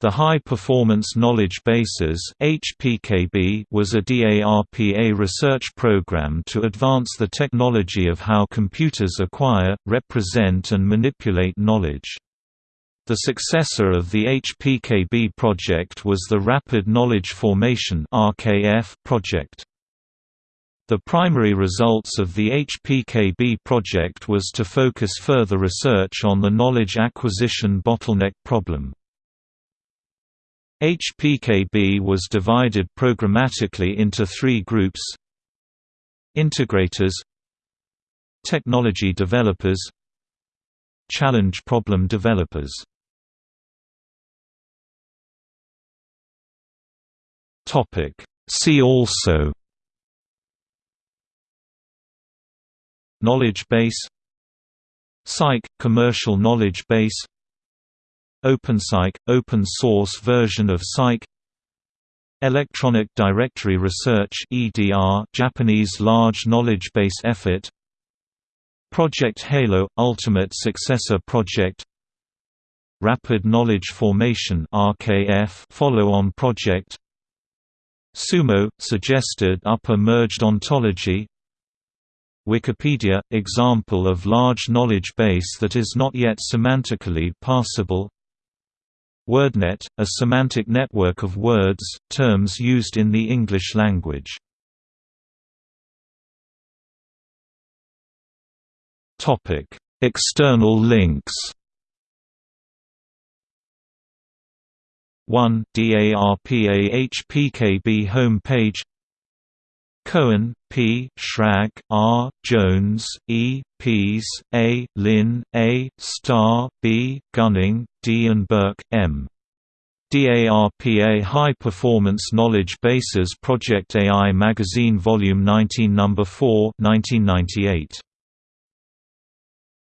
The High Performance Knowledge Bases was a DARPA research program to advance the technology of how computers acquire, represent and manipulate knowledge. The successor of the HPKB project was the Rapid Knowledge Formation project. The primary results of the HPKB project was to focus further research on the knowledge acquisition bottleneck problem. HPKB was divided programmatically into three groups. Integrators Technology developers Challenge problem developers. See also Knowledge base Cyc – commercial knowledge base OpenCyc – open source version of Cyc Electronic Dictionary Research EDR Japanese large knowledge base effort. Project Halo – Ultimate Successor Project. Rapid Knowledge Formation RKF follow-on project. Sumo – suggested upper merged ontology. Wikipedia – example of large knowledge base that is not yet semantically parsable WordNet, a semantic network of words, terms used in the English language. External links 1 DARPA HPKB home page Cohen, P. Schrag, R. Jones, E. Pease, A. Lin, A. Starr, B. Gunning, D. and Burke, M. DARPA High Performance Knowledge Bases Project AI Magazine Volume 19 No. 4 1998.